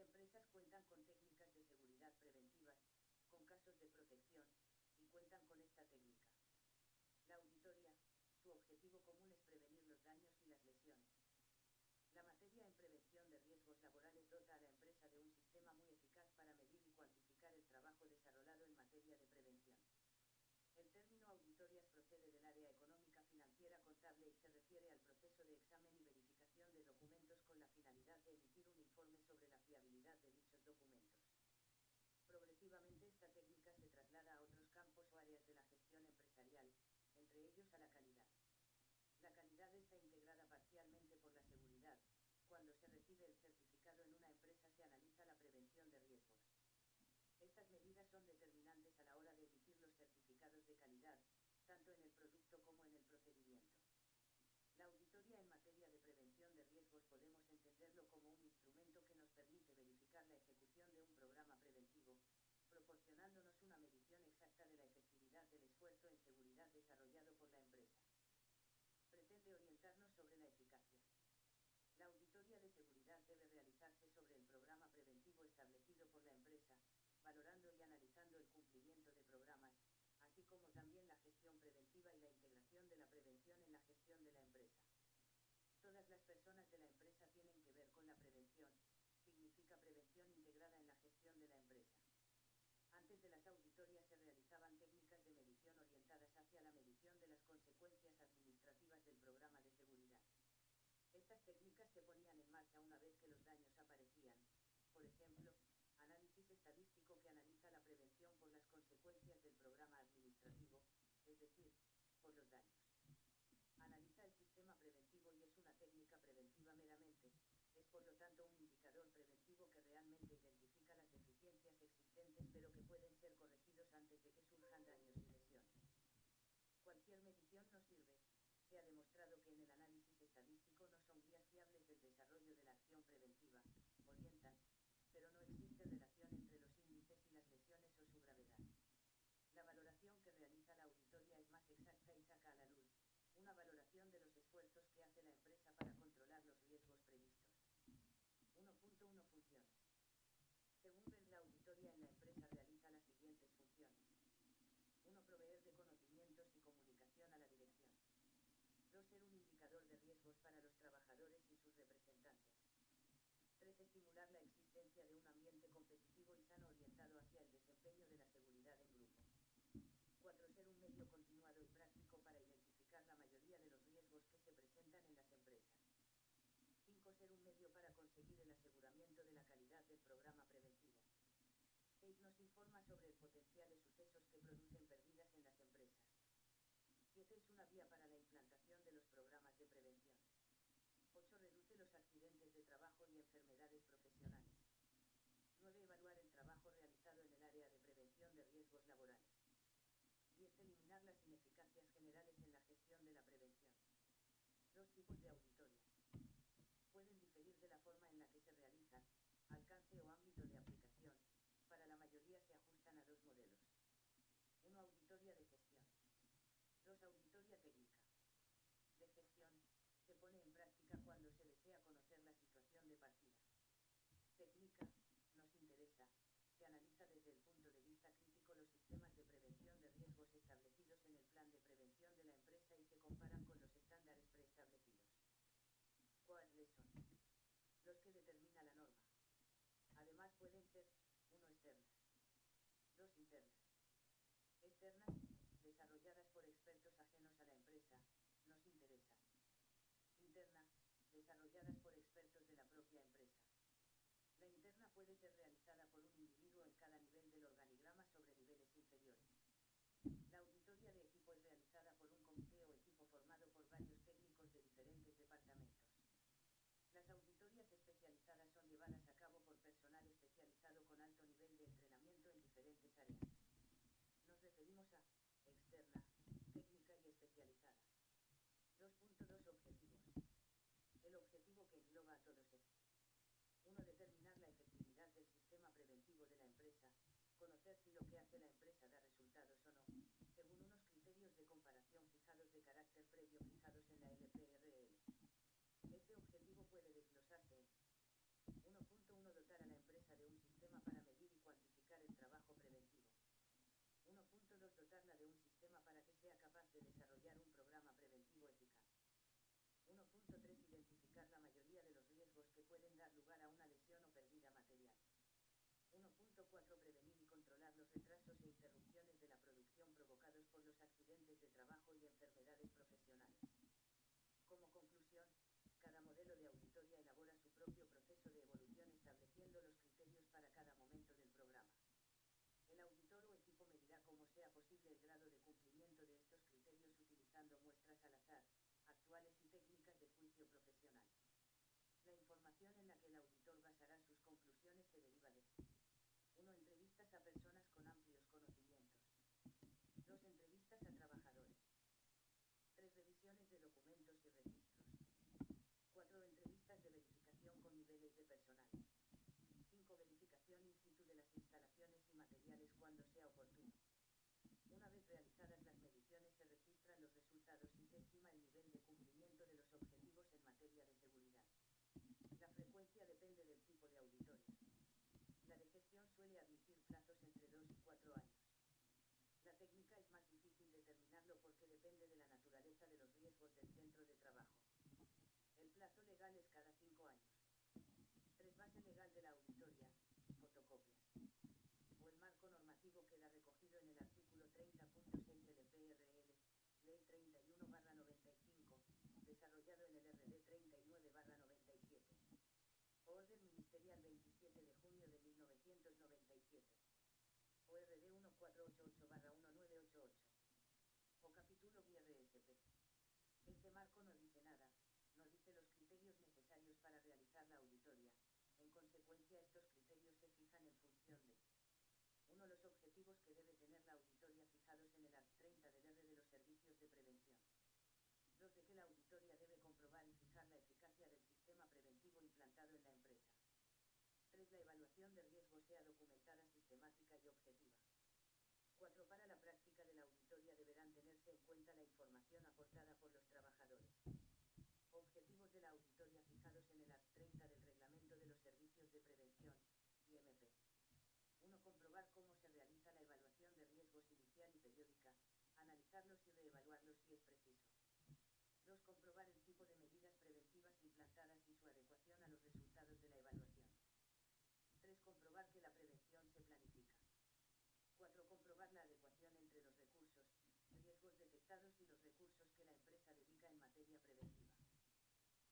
empresas cuentan con técnicas de seguridad preventivas, con casos de protección, y cuentan con esta técnica. La auditoría, su objetivo común es prevenir los daños y las lesiones. La materia en prevención de riesgos laborales dota a la empresa de un sistema muy eficaz para medir y cuantificar el trabajo desarrollado en materia de prevención. El término auditorias procede del área económica financiera contable y se refiere al proceso de examen y verificación de documentos con la finalidad de emitir informe sobre la fiabilidad de dichos documentos. Progresivamente esta técnica se traslada a otros campos o áreas de la gestión empresarial, entre ellos a la calidad. La calidad está integrada parcialmente por la seguridad. Cuando se recibe el certificado en una empresa se analiza la prevención de riesgos. Estas medidas son determinantes a la hora de emitir los certificados de calidad, tanto en el producto como en el procedimiento. La auditoría en materia de prevención de riesgos podemos entenderlo como un instrumento permite verificar la ejecución de un programa preventivo, proporcionándonos una medición exacta de la efectividad del esfuerzo en seguridad desarrollado por la empresa. Pretende orientarnos sobre la eficacia. La auditoría de seguridad debe realizarse sobre el programa preventivo establecido por la empresa, valorando y analizando el cumplimiento de programas, así como también la gestión preventiva y la integración de la prevención en la gestión de la empresa. Todas las personas de la empresa tienen que ver con la prevención, significa prevención integrada en la gestión de. Antes de las auditorías se realizaban técnicas de medición orientadas hacia la medición de las consecuencias administrativas del programa de seguridad. Estas técnicas se ponían en marcha una vez que los daños aparecían, por ejemplo, análisis estadístico que analiza la prevención por las consecuencias del programa administrativo, es decir, por los daños. Analiza el sistema preventivo y es una técnica preventiva meramente, es por lo tanto un indicador preventivo que realmente identifica las deficiencias existentes pero que pueden ser corregidos antes de que surjan daños y lesiones. Medición no sirve, se ha demostrado que en el análisis estadístico no son guías fiables del desarrollo de la acción preventiva, orientan, pero no existe relación entre los índices y las lesiones o su gravedad. La valoración que realiza la auditoría es más exacta y saca a la luz, una valoración de los esfuerzos que hace la empresa para controlar los riesgos previstos. 1.1 Funciones. Según la auditoría en la empresa realiza las siguientes funciones. 1. Proveer de conocimientos y comunicación a la dirección. 2. Ser un para los trabajadores y sus representantes. 3. Estimular la existencia de un ambiente competitivo y sano orientado hacia el desempeño de la seguridad en grupo. 4. Ser un medio continuado y práctico para identificar la mayoría de los riesgos que se presentan en las empresas. 5. Ser un medio para conseguir el aseguramiento de la calidad del programa preventivo. 6. Nos informa sobre el potencial de sucesos que producen pérdidas en las empresas. 7. Es una vía para la implantación de los programas de prevención. 8. Reduce los accidentes de trabajo y enfermedades profesionales. 9. Evaluar el trabajo realizado en el área de prevención de riesgos laborales. 10. Eliminar las ineficacias generales en la gestión de la prevención. Dos tipos de auditorías. Pueden diferir de la forma en la que se realizan, alcance o ámbito de aplicación, para la mayoría se ajustan a dos modelos. 1. Auditoría de gestión. 2. Auditoría técnica. De gestión, se pone en práctica cuando se desea conocer la situación de partida. Técnica, nos interesa, se analiza desde el punto de vista crítico los sistemas de prevención de riesgos establecidos en el plan de prevención de la empresa y se comparan con los estándares preestablecidos. ¿Cuáles son? Los que determina la norma. Además pueden ser, uno externas. Dos internas. Externas, desarrolladas por expertos ajenos a la empresa, nos interesan interna, desarrolladas por expertos de la propia empresa. La interna puede ser realizada por un individuo en cada nivel si lo que hace la empresa da resultados o no, según unos criterios de comparación fijados de carácter previo fijados en la LPRL. Este objetivo puede desglosarse en 1.1 dotar a la empresa de un sistema para medir y cuantificar el trabajo preventivo. 1.2 dotarla de un sistema para que sea capaz de desarrollar un programa preventivo eficaz. 1.3 Identificar la mayoría de los riesgos que pueden dar lugar a una lesión o pérdida material. 1.4 Prevenir los retrasos e interrupciones de la producción provocados por los accidentes de trabajo y enfermedades profesionales. Como conclusión, cada modelo de auditoría elabora su propio proceso de evolución estableciendo los criterios para cada momento del programa. El auditor o equipo medirá como sea posible el grado de cumplimiento de estos criterios utilizando muestras al azar, actuales y técnicas de juicio profesional. La información en la que el auditor basará sus conclusiones se deriva de 1. Entrevistas a personas con amplios conocimientos. 2. Entrevistas a trabajadores. 3. Revisiones de documentos y registros. 4. Entrevistas de verificación con niveles de personal. 5. Verificación in situ de las instalaciones y materiales cuando sea oportuno. Una vez realizadas las mediciones se registran los resultados y se estima el nivel de cumplimiento de los objetivos en materia de seguridad. La frecuencia depende del tipo de auditoría. La de gestión suele admitir plazos entre 2 y 4 años. La técnica es más difícil determinarlo porque depende de la naturaleza de los riesgos del centro de trabajo. El plazo legal es cada 5 años. 3. Base legal de la auditoría, fotocopias. O el marco normativo queda recogido en el artículo 30.6 del PRL, Ley 31-95, desarrollado en el RD 39-97. Orden Ministerial 27 de junio de 1997. ORD 1488-1988. O capítulo BRSP. Este marco no dice nada, no dice los criterios necesarios para realizar la auditoría, estos criterios se fijan en función de 1. Los objetivos que debe tener la auditoría fijados en el Art 30 del R de los servicios de prevención. 2. De que la auditoría debe comprobar y fijar la eficacia del sistema preventivo implantado en la empresa. 3. La evaluación de riesgo sea documentada sistemática y objetiva. 4. Para la práctica de la auditoría deberán tenerse en cuenta la información aportada por los trabajadores. Objetivos de la auditoría fijados en el Art 30 del de Prevención, IMP. 1. Comprobar cómo se realiza la evaluación de riesgos inicial y periódica, analizarlos y reevaluarlos si es preciso. 2. Comprobar el tipo de medidas preventivas implantadas y su adecuación a los resultados de la evaluación. 3. Comprobar que la prevención se planifica. 4. Comprobar la adecuación entre los recursos, riesgos detectados y los recursos que la empresa dedica en materia preventiva.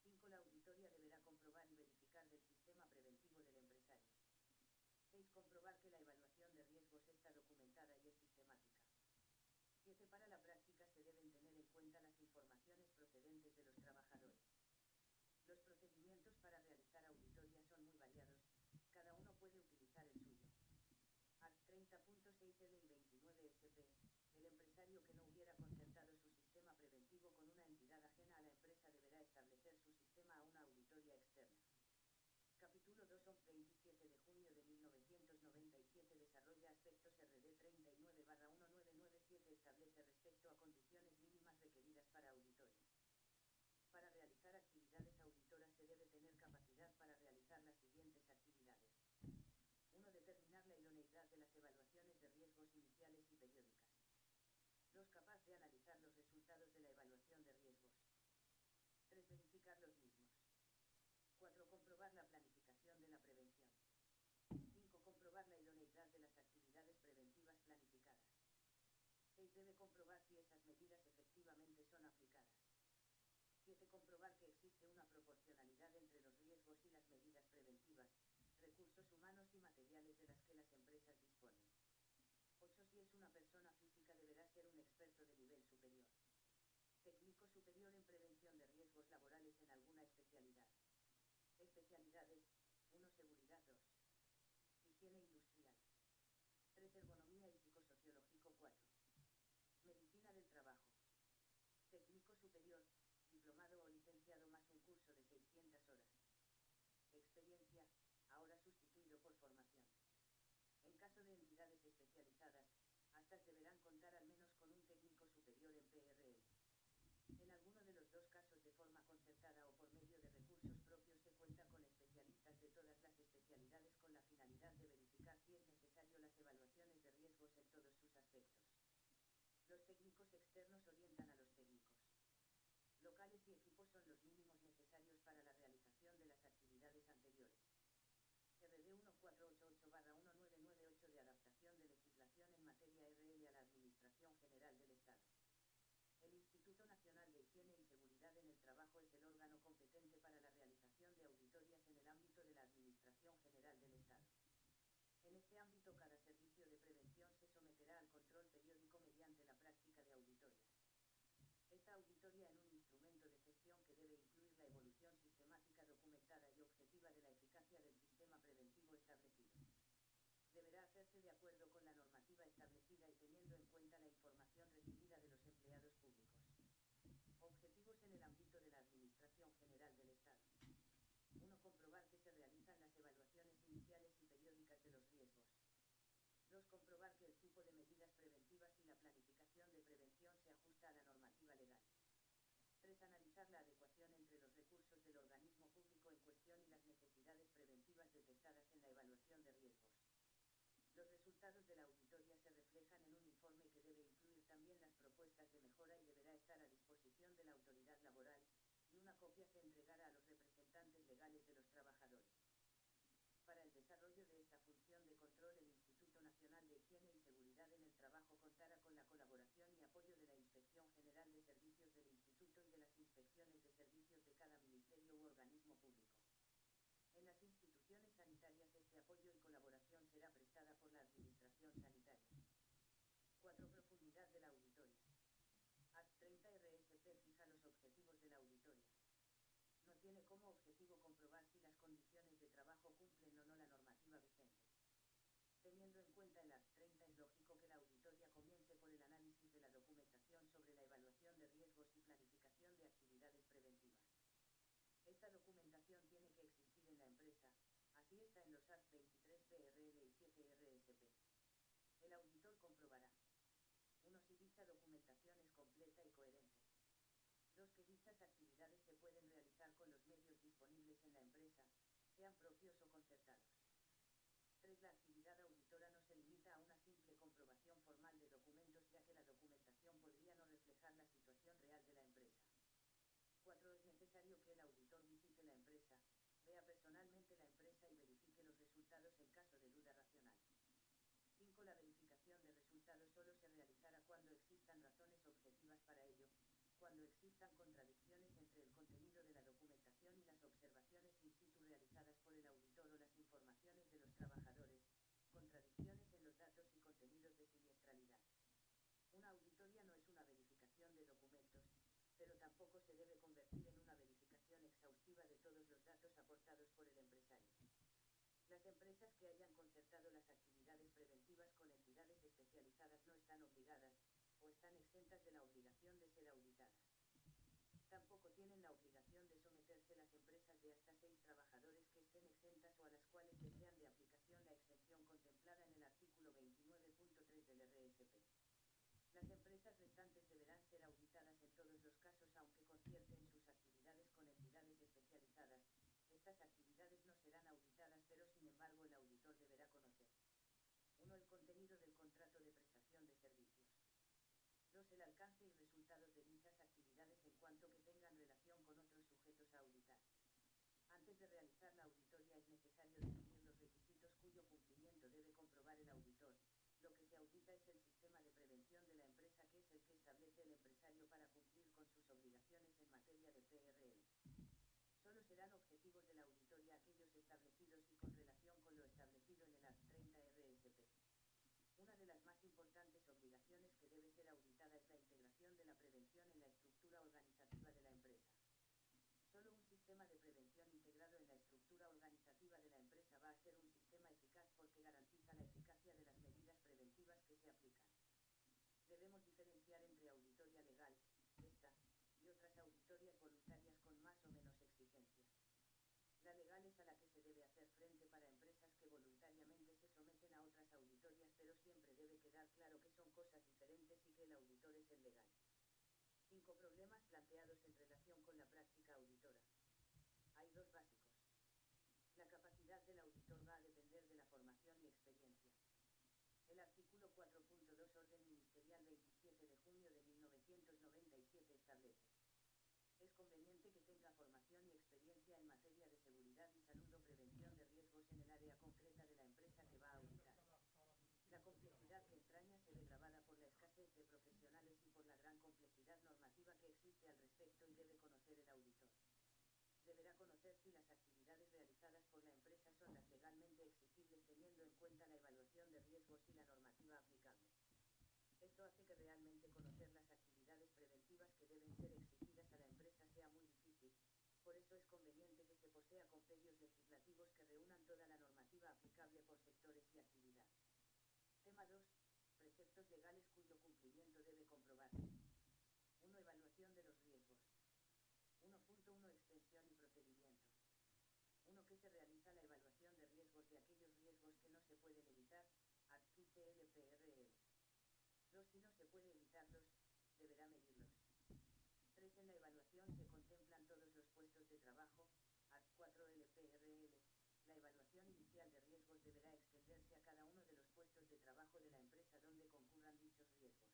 5. La auditoría deberá comprobar y verificar del sistema preventivo del empresario. 6. Comprobar que la evaluación de riesgos está documentada y es sistemática. 7. Para la práctica se deben tener en cuenta las informaciones procedentes de los trabajadores. Los procedimientos para realizar auditoría son muy variados, cada uno puede utilizar el suyo. Art 30.6 L y 29 SP, el empresario que no hubiera concertado su sistema preventivo con una entidad ajena a la empresa deberá establecer su sistema a una auditoría externa. Capítulo 2 on 27 de junio de 1997 desarrolla aspectos RD 39-1997 establece respecto a condiciones mínimas requeridas para auditoría. Para realizar actividades auditoras se debe tener capacidad para realizar las siguientes actividades. 1. Determinar la idoneidad de las evaluaciones de riesgos iniciales y periódicas. 2. Capaz de analizar los resultados de la evaluación de riesgos. 3. Verificar los mismos. 4. Comprobar la planificación de la prevención. 5. Comprobar la idoneidad de las actividades preventivas planificadas. 6. Debe comprobar si esas medidas efectivamente son aplicadas. 7. Comprobar que existe una proporcionalidad entre los riesgos y las medidas preventivas, recursos humanos y materiales de las que las empresas disponen. 8. Si es una persona física deberá ser un experto de nivel superior. Técnico superior en prevención de riesgos laborales en alguna especialidad. Especialidades 1. Seguridad 2. Higiene industrial. 3. Ergonomía y psicosociológico 4. Medicina del trabajo. Técnico superior, diplomado o licenciado más un curso de 600 horas. Experiencia, ahora sustituido por formación. En caso de entidades especializadas, hasta deberán contar al menos con un técnico superior en PRL. En alguno de los dos casos de forma concertada o por medio de recursos propios se cuenta con especialistas de todas las especialidades con la finalidad de verificar si es necesario las evaluaciones de riesgos en todos sus aspectos. Los técnicos externos orientan a. Locales y equipos son los mínimos necesarios para la realización de las actividades 488-1998 de adaptación de legislación en materia RL a la Administración General del Estado. El Instituto Nacional de Higiene y Seguridad en el Trabajo es el órgano competente para la realización de auditorías en el ámbito de la Administración General del Estado. En este ámbito cada servicio de prevención se someterá al control periódico mediante la práctica de auditorías. Esta auditoría en un instrumento de gestión que debe incluir la evolución sistemática documentada y objetiva de la eficacia del sistema preventivo establecido. Deberá hacerse de acuerdo con la normativa establecida y teniendo en cuenta la información recibida de los empleados públicos. Objetivos en el ámbito de la Administración General del Estado. 1. Comprobar que se realizan las evaluaciones iniciales y periódicas de los riesgos. 2. Comprobar que el tipo de medidas preventivas y la planificación de prevención se ajusta a la normativa legal. 3. Analizar la adecuación entre los recursos del organismo público en cuestión y las necesidades preventivas detectadas en la evaluación de riesgos. Los resultados de la auditoría se reflejan en un informe que debe incluir también las propuestas de mejora y deberá estar a disposición de la autoridad laboral, y una copia se entregará a los representantes legales de los trabajadores. Para el desarrollo de esta función de control el Instituto Nacional de Higiene y Seguridad en el Trabajo contará con la colaboración y apoyo de la Inspección General de Servicios del Instituto y de las inspecciones de servicios de cada ministerio u organismo público. En las instituciones sanitarias este apoyo y colaboración será prestada por la Administración Sanitaria. 4. Profundidad de la auditoría. Act 30 RSP fija los objetivos de la auditoría. No tiene como objetivo comprobar si las condiciones de trabajo cumplen o no la normativa vigente. Teniendo en cuenta el Act 30 es lógico que la auditoría comience por el análisis de la documentación sobre la evaluación de riesgos y planificación de actividades preventivas. Esta documentación tiene que existir en la empresa, está en los Act 23 PRL y 7 RSP. El auditor comprobará 1. Si dicha documentación es completa y coherente. 2. Que dichas actividades se pueden realizar con los medios disponibles en la empresa, sean propios o concertados. 3. La actividad auditora no se limita a una simple comprobación formal de documentos ya que la documentación podría no reflejar la situación real de la empresa. 4. Es necesario que el auditor visite la empresa, vea personalmente la empresa y verifique los resultados en caso de duda racional. 5. La verificación de resultados solo se realizará cuando existan razones objetivas para ello, cuando existan contradicciones entre el contenido de la documentación y las observaciones in situ realizadas por el auditor o las informaciones de los trabajadores, contradicciones en los datos y contenidos de siniestralidad. Una auditoría no es una verificación de documentos, pero tampoco se debe convertir en una verificación exhaustiva de todos los datos aportados por el empresario. Las empresas que hayan concertado las actividades preventivas con entidades especializadas no están obligadas, o están exentas de la obligación de ser auditadas. Tampoco tienen la obligación de someterse las empresas de hasta seis trabajadores que estén exentas o a las cuales les sean de aplicación la exención contemplada en el artículo 29.3 del RSP. Las empresas restantes deberán ser auditadas en todos los casos aunque concierten sus actividades con entidades especializadas, estas actividades no serán auditadas pero sin embargo el auditor deberá conocer 1. El contenido del contrato de prestación de servicios. 2. El alcance y resultados de dichas actividades en cuanto que tengan relación con otros sujetos a auditar. Antes de realizar la auditoría es necesario definir los requisitos cuyo cumplimiento debe comprobar el auditor. Lo que se audita es el sistema de prevención de la empresa que es el que establece el empresario para cumplir con sus obligaciones en materia de PRL. Solo serán objetivos de la auditoría aquellos establecidos y con relación con lo establecido en el Act 30 RSP. Una de las más importantes obligaciones que debe ser auditada es la integración de la prevención en la estructura organizativa de la empresa. Solo un sistema de prevención integrado en la estructura organizativa de la empresa va a ser un sistema eficaz porque garantiza la eficacia de las medidas preventivas que se aplican. Debemos diferenciar entre auditoría legal, esta, y otras auditorias voluntarias con más o menos exigencia. La legal es a la que se debe hacer frente para empresas que voluntariamente se someten a otras auditorias pero siempre debe quedar claro que son cosas diferentes y que el auditor es el legal. 5 problemas planteados en relación con la práctica auditora. Hay dos básicos. La capacidad auditor va a depender de la formación y experiencia. El artículo 4.2 Orden Ministerial 27 de junio de 1997 establece. Es conveniente que tenga formación y experiencia en materia de seguridad y salud o prevención de riesgos en el área concreta de la La complejidad que entraña se ve gravada por la escasez de profesionales y por la gran complejidad normativa que existe al respecto y debe conocer el auditor. Deberá conocer si las actividades realizadas por la empresa son las legalmente exigibles teniendo en cuenta la evaluación de riesgos y la normativa aplicable. Esto hace que realmente conocer las actividades preventivas que deben ser exigidas a la empresa sea muy difícil, por eso es conveniente que se posea compendios legislativos que reúnan toda la normativa aplicable por sectores y actividad. Tema 2. Preceptos legales cuyo cumplimiento debe comprobarse. 1. Evaluación de los riesgos. 1.1 Extensión y procedimiento. 1. Que se realiza la evaluación de riesgos de aquellos riesgos que no se pueden evitar, adquite LPRL. 2. Si no se puede evitarlos, deberá medirlos. 3. En la evaluación se contemplan todos los puestos de trabajo, AD 4 LPRL, la evaluación inicial de riesgos deberá extenderse a cada uno de los puestos de trabajo de la empresa donde concurran dichos riesgos.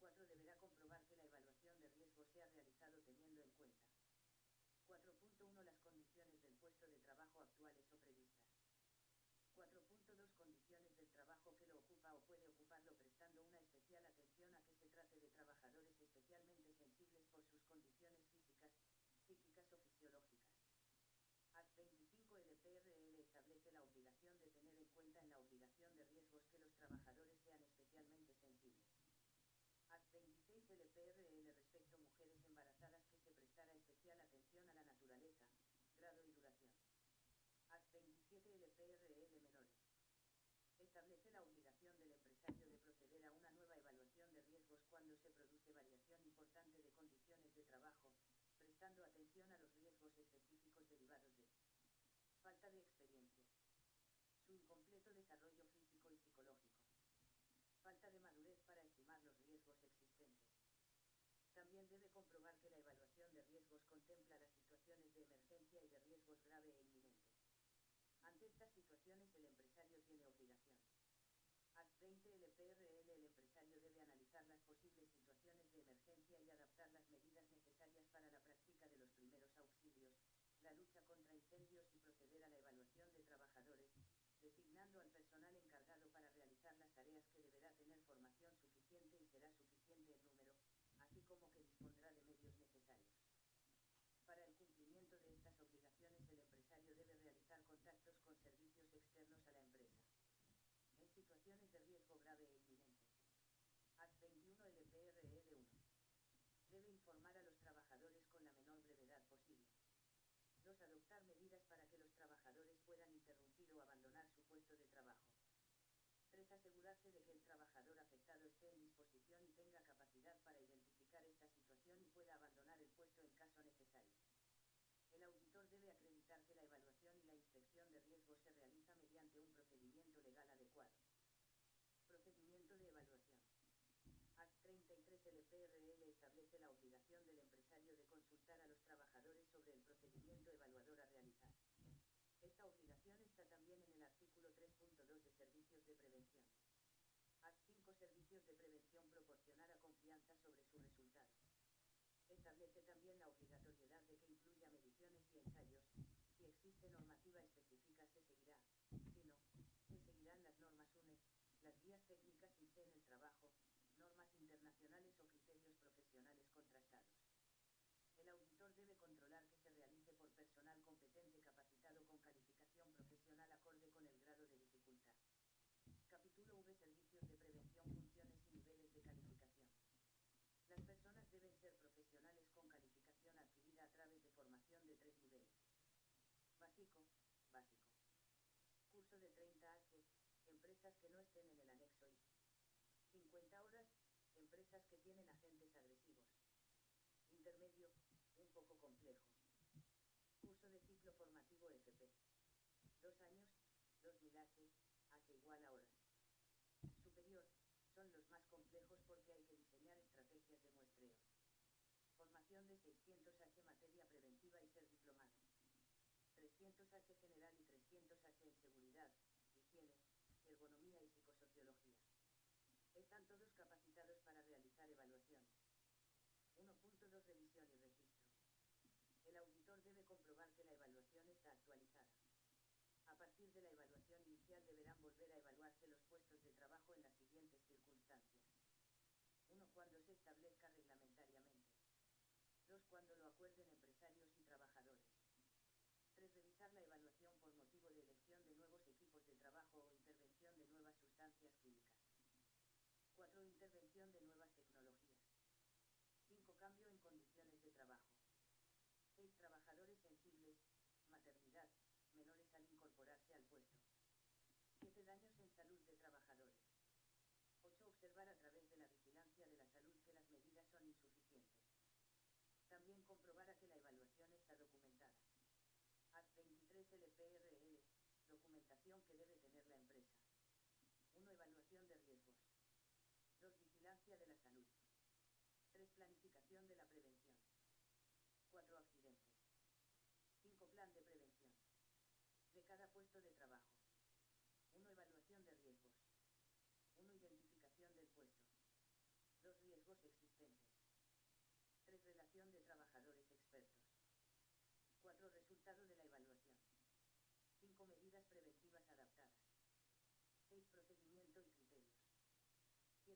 4. Deberá comprobar que la evaluación de riesgos se ha realizado teniendo en cuenta 4.1 las condiciones del puesto de trabajo actuales o previstas. 4.2 Condiciones del trabajo que lo ocupa o puede ocuparlo prestando una especial atención a que se trate de trabajadores especialmente sensibles por sus condiciones físicas, psíquicas o fisiológicas. Act 25 LPRL establece la obligación de tener en cuenta en la obligación de riesgos que los trabajadores sean especialmente sensibles. Act 26 LPRL respecto a mujeres embarazadas que se prestará especial atención a la naturaleza, grado y duración. Act 27 LPRL. Establece la obligación del empresario de proceder a una nueva evaluación de riesgos cuando se produce variación importante de condiciones de trabajo, prestando atención a los riesgos específicos derivados de falta de experiencia, su incompleto desarrollo físico y psicológico, falta de madurez para estimar los riesgos existentes. También debe comprobar que la evaluación de riesgos contempla las situaciones de emergencia y de riesgos grave e inminente. Ante estas situaciones el empresario tiene obligación. Act 20 LPRL El empresario debe analizar las posibles situaciones de emergencia y adaptar las medidas necesarias para la práctica de los primeros auxilios, la lucha contra incendios y proceder a la evaluación de trabajadores, designando al personal encargado para realizar las tareas que deberá tener formación suficiente y será suficiente el número, así como que dispondrá de medios necesarios. Para el cumplimiento de estas obligaciones el empresario debe realizar contactos con servicios externos a la empresa. En situaciones de riesgo grave e inminente. Act 21 LPRL 1. Debe informar a los trabajadores con la menor brevedad posible. 2. Adoptar medidas para que los trabajadores puedan interrumpir o abandonar su puesto de trabajo. 3. Asegurarse de que el trabajador afectado esté en disposición y tenga capacidad para identificar esta situación y pueda abandonar el puesto en caso necesario. El auditor debe acreditar que la evaluación y la inspección de riesgos se realiza mediante un procedimiento legal adecuado. Procedimiento de evaluación. Act 33 LPRL establece la obligación del empresario de consultar a los trabajadores sobre el procedimiento evaluador a realizar. Esta obligación está también en el artículo 3.2 de Servicios de Prevención. Act 5 Servicios de Prevención proporcionará confianza sobre su resultado. Establece también la obligatoriedad de que incluya mediciones y ensayos, si existe normativa específica se seguirá, si no, se seguirán las normas UNE, las guías técnicas INSE en el trabajo, normas internacionales o criterios profesionales contrastados. El auditor debe controlar que se realice por personal competente capacitado con calificación profesional acorde con el grado de dificultad. Capítulo V Servicios de prevención, funciones y niveles de calificación. Las personas deben ser profesionales con calificación adquirida a través de formación de tres niveles. Básico, básico. Curso de 30H, empresas que no estén en el anexo I. 50 horas, empresas que tienen agentes agresivos. Intermedio, un poco complejo. Curso de ciclo formativo FP. Dos años, 2000H, H igual a horas. Superior, son los más complejos porque hay que diseñar estrategias de muestreo. Formación de 600H materia preventiva y. 300H general y 300H en seguridad, higiene, ergonomía y psicosociología. Están todos capacitados para realizar evaluaciones. 1.2 Revisión y registro. El auditor debe comprobar que la evaluación está actualizada. A partir de la evaluación inicial deberán volver a evaluarse los puestos de trabajo en las siguientes circunstancias. 1. Cuando se establezca reglamentariamente. 2. Cuando lo acuerden empresarios y. 3. Revisar la evaluación por motivo de elección de nuevos equipos de trabajo o intervención de nuevas sustancias químicas. 4. Intervención de nuevas tecnologías. 5. Cambio en condiciones de trabajo. 6. Trabajadores sensibles, maternidad, menores al incorporarse al puesto. 7. Daños en salud de trabajadores. 8. Observar a través de la vigilancia de la salud que las medidas son insuficientes. También comprobar a que la evaluación está documentada. ACT 23 LPRL, documentación que debe tener la empresa. 1. Evaluación de riesgos. 2. Vigilancia de la salud. 3. Planificación de la prevención. 4. Accidentes. 5. Plan de prevención. De cada puesto de trabajo. 1. Evaluación de riesgos. 1. Identificación del puesto. 2. Riesgos existentes. 3. Relación de trabajadores expertos. 4. Resultado de la evaluación. 5. Medidas preventivas adaptadas. 6. Procedimiento y criterios.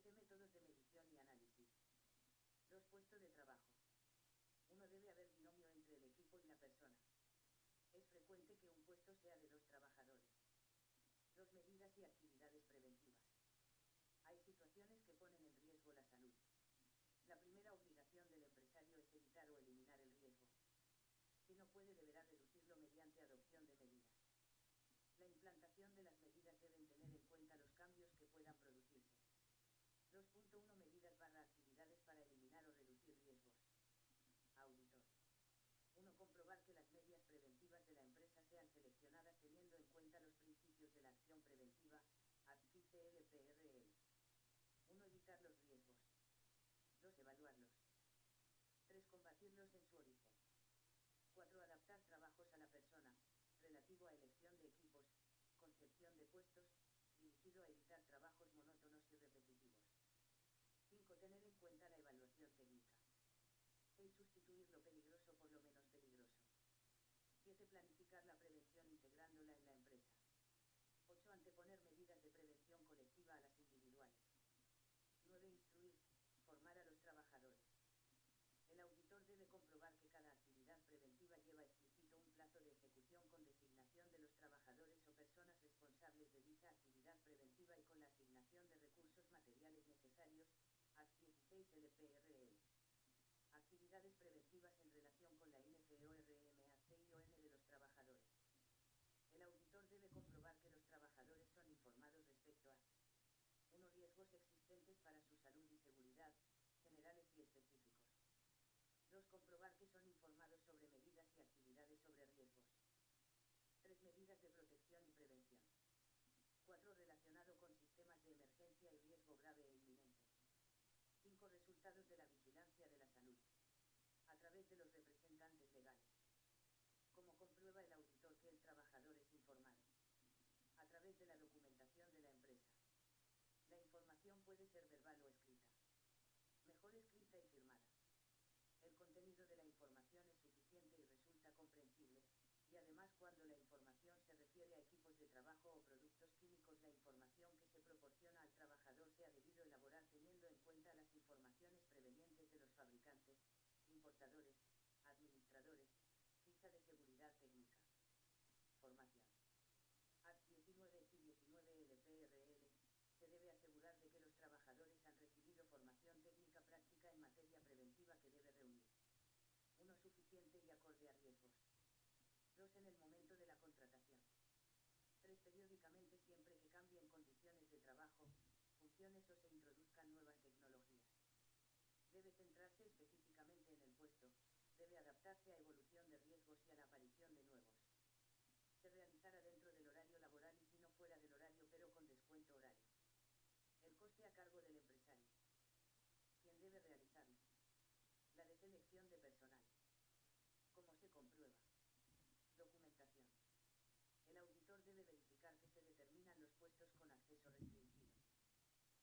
7. Métodos de medición y análisis. 2. Puesto de trabajo. 1. Debe haber binomio entre el equipo y la persona. Es frecuente que un puesto sea de dos trabajadores. 2. Medidas y actividades preventivas. Hay situaciones que ponen en riesgo la salud. La primera obligación del empresario es evitar o eliminar el riesgo. Si no puede, deberá reducirlo mediante adopción de medidas. La implantación de las medidas deben tener en cuenta los cambios que puedan producirse. 2.1 Medidas barra actividades para eliminar o reducir riesgos. Auditor. 1. Comprobar que las medias preventivas de la empresa sean seleccionadas teniendo en cuenta los principios de la acción preventiva, ACT LPRL. 1. Evitar los riesgos. 2. Evaluarlos. 3. Combatirlos en su origen. 4. Adaptar trabajos a la persona, relativo a elección de equipos, concepción de puestos, dirigido a evitar trabajos monótonos y repetitivos. 5. Tener en cuenta la evaluación técnica. 6. Sustituir lo peligroso por lo menos peligroso. 7. Planificar la prevención integrándola en la empresa. 8. Anteponer medidas de prevención colectiva a las individuales. 9. Instruir, formar a los trabajadores. El auditor debe comprobar que cada actividad preventiva lleva explícito un plazo de ejecución con designación de los trabajadores o personas responsables de dicha actividad preventiva y con la asignación de recursos materiales necesarios, ACT 16 LPRL. Actividades preventivas en relación con la INFEORMACION de los trabajadores. El auditor debe comprobar que los trabajadores son informados respecto a 1. Existentes para su salud y seguridad, generales y específicos. 2. Comprobar que son informados sobre medidas y actividades sobre riesgos. 3. Medidas de protección y prevención. 4. Relacionado con sistemas de emergencia y riesgo grave e inminente. 5. Resultados de la vigilancia de la salud. A través de los representantes legales. Como comprueba el auditor que el trabajador es informado. A través de la documentación de la empresa. La información puede ser verbal o escrita. Mejor escrita y firmada. El contenido de la información es suficiente y resulta comprensible, y además cuando la información se refiere a equipos de trabajo o productos químicos la información que se proporciona al trabajador se ha debido elaborar teniendo en cuenta las informaciones prevenientes de los fabricantes, importadores, administradores, ficha de seguridad técnica. Formación. ACT 19 y 19 LPRL, se debe asegurar de que los trabajadores han recibido formación técnica práctica en materia preventiva que debe reunir. 1. Suficiente y acorde a riesgos. 2. En el momento de la contratación. 3. Periódicamente siempre que cambien condiciones de trabajo, funciones o se introduzcan nuevas tecnologías. Debe centrarse específicamente en el puesto, debe adaptarse a evolución de riesgos y a la aparición de nuevos. Se realizará dentro del horario laboral y si no fuera del horario pero con descuento horario. El coste a cargo del empresario. ¿Quién debe realizarlo? La de selección de personal. debe verificar que se determinan los puestos con acceso restringido.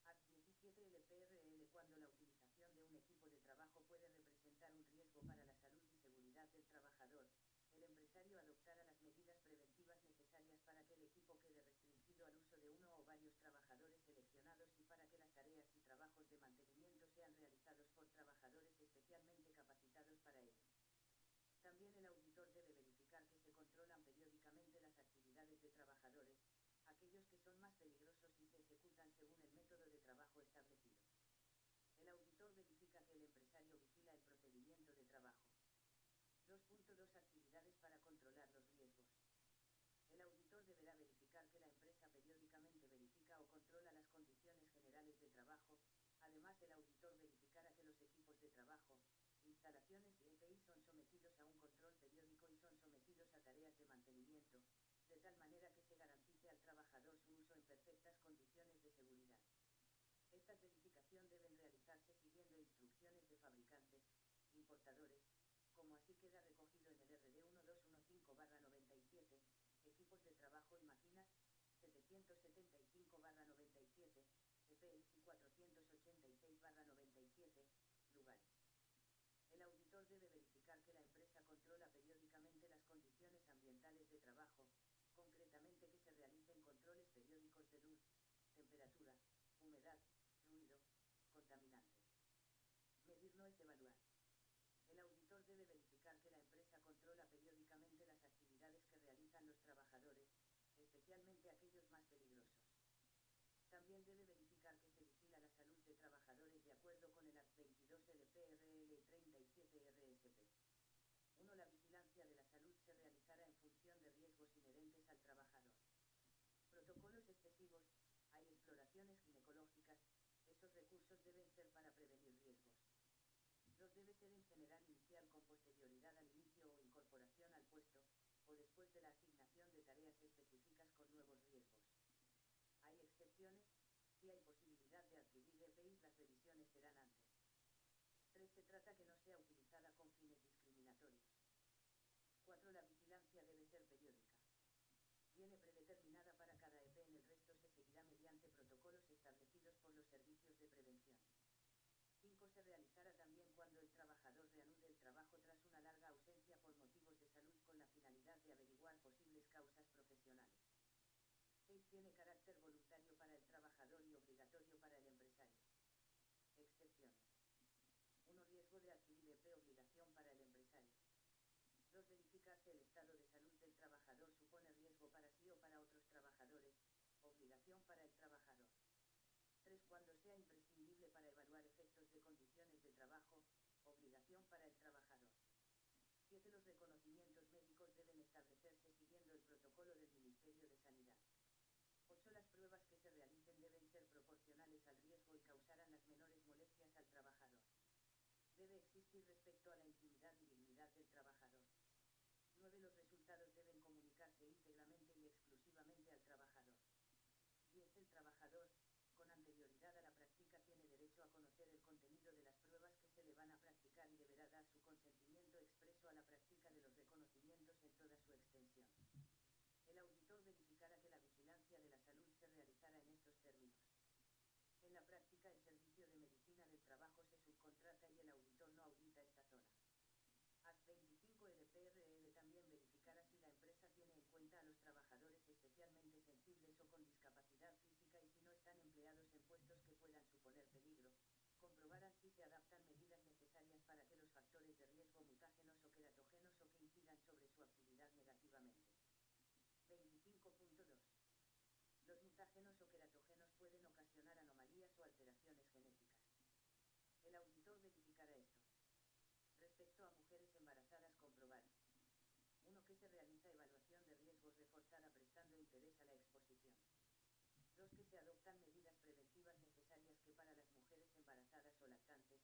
Art 17 LPRL cuando la utilización de un equipo de trabajo puede representar un riesgo para la salud y seguridad del trabajador, el empresario adoptará las medidas preventivas necesarias para que el equipo quede restringido al uso de uno o varios trabajadores seleccionados y para que las tareas y trabajos de mantenimiento sean realizados por trabajadores especialmente capacitados para ello. También el auditor debe verificar que se controlan periodos aquellos que son más peligrosos y se ejecutan según el método de trabajo establecido. El auditor verifica que el empresario vigila el procedimiento de trabajo. 2.2 Actividades para controlar los riesgos. El auditor deberá verificar que la empresa periódicamente verifica o controla las condiciones generales de trabajo, además el auditor verificará que los equipos de trabajo, instalaciones y EPI son sometidos a un control periódico y son sometidos a tareas de mantenimiento, de tal manera que se garantice trabajador su uso en perfectas condiciones de seguridad. Estas verificación deben realizarse siguiendo instrucciones de fabricantes, importadores, como así queda recogido en el RD 1215-97, equipos de trabajo y máquinas, 775-97, EPIs y 486-97, lugares. El auditor debe verificar que la empresa controla periódicamente las condiciones ambientales de trabajo, concretamente que se realicen controles periódicos de luz, temperatura, humedad, ruido, contaminantes. Medir no es evaluar. El auditor debe verificar que la empresa controla periódicamente las actividades que realizan los trabajadores, especialmente aquellos más peligrosos. También debe verificar que se vigila la salud de trabajadores de acuerdo con el Act 22 LPRL y 37 RSP. 1. La vigilancia de la salud se realizará en función de riesgos inherentes al trabajador. Protocolos excesivos, hay exploraciones ginecológicas, recursos deben ser para prevenir riesgos. 2 debe ser en general inicial con posterioridad al inicio o incorporación al puesto, o después de la asignación de tareas específicas con nuevos riesgos. Hay excepciones, si hay posibilidad de adquirir EPIs las revisiones serán antes. 3. Se trata que no sea utilizada con fines discriminatorios. 4. La vigilancia debe ser periódica. Viene predeterminada para cada EP en el resto se seguirá mediante protocolos establecidos por los servicios de prevención. 5. Se realizará también cuando el trabajador reanude el trabajo tras una larga ausencia por motivos de salud con la finalidad de averiguar posibles causas profesionales. 6. Tiene carácter voluntario para el trabajador y obligatorio para el empresario. Excepciones. 1. Riesgo de adquirir EP obligación para el empresario. 2. Verificarse el estado de salud del trabajador supone riesgo para sí o para otros trabajadores, obligación para el trabajador. 3. Cuando sea imprescindible para evaluar efectos de condiciones de trabajo, obligación para el trabajador. 7. Los reconocimientos médicos deben establecerse siguiendo el protocolo del Ministerio de Sanidad. 8. Las pruebas que se realicen deben ser proporcionales al riesgo y causarán las menores molestias al trabajador. Debe existir respecto a la intimidad y dignidad del trabajador. 9. Los resultados deben comunicarse íntegramente y exclusivamente al trabajador. 10. El trabajador, con anterioridad a la práctica tiene derecho a conocer el contenido de las pruebas que se le van a practicar y deberá dar su consentimiento expreso a la práctica de los reconocimientos en toda su extensión. El auditor verificará que la vigilancia de la salud se realizará en estos términos. En la práctica el servicio de medicina del trabajo se subcontrata y el auditor no audita esta zona. Act 25 LPRL también verificará si la empresa tiene en cuenta a los trabajadores especialmente sensibles o con discapacidad física y si no están empleados en puestos que puedan suponer peligro, comprobarán si se adaptan medidas necesarias para que los factores de riesgo mutágenos o queratógenos o que incidan sobre su actividad negativamente. 25.2. Los mutágenos o queratógenos pueden ocasionar anomalías o alteraciones genéticas. El auditor verificará esto. A mujeres embarazadas comprobar. 1. Que se realiza evaluación de riesgos reforzada prestando interés a la exposición. 2. Que se adoptan medidas preventivas necesarias que para las mujeres embarazadas o lactantes,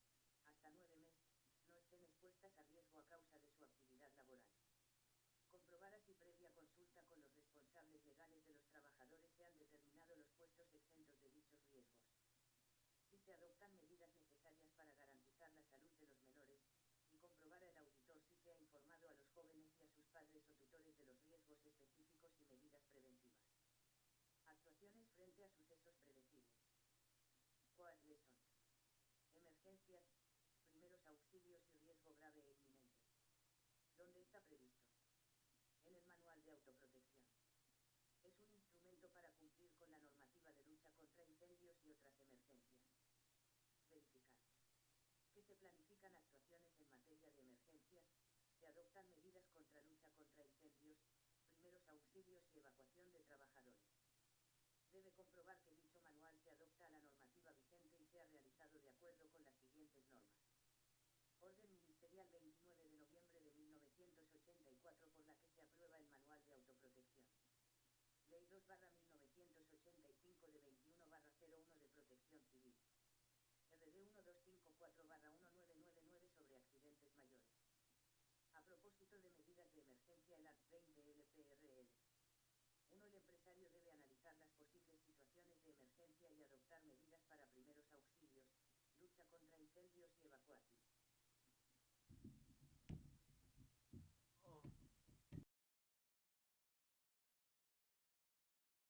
hasta 9 meses, no estén expuestas a riesgo a causa de su actividad laboral. Comprobar si previa consulta con los responsables legales de los trabajadores se han determinado los puestos exentos de dichos riesgos. Si se adoptan medidas necesarias para garantizar la salud de los menores, y comprobar el auditor si se ha informado a los jóvenes y a sus padres o tutores de los riesgos específicos y medidas preventivas. Actuaciones frente a sucesos predecibles. ¿Cuáles son? Emergencias, primeros auxilios y riesgo grave e inminente. ¿Dónde está previsto? En el Manual de Autoprotección. Es un instrumento para cumplir con la normativa de lucha contra incendios y otras emergencias. Verificar. se adoptan medidas contra lucha contra incendios, primeros auxilios y evacuación de trabajadores. Debe comprobar que dicho manual se adopta a la normativa vigente y sea realizado de acuerdo con las siguientes normas. Orden Ministerial 29 de noviembre de 1984 por la que se aprueba el Manual de Autoprotección. Ley 2 1985 de 21 01 de Protección Civil. RD 1254 1999 de medidas de emergencia el Act 20 LPRL. Uno, el empresario debe analizar las posibles situaciones de emergencia y adoptar medidas para primeros auxilios, lucha contra incendios y evacuación.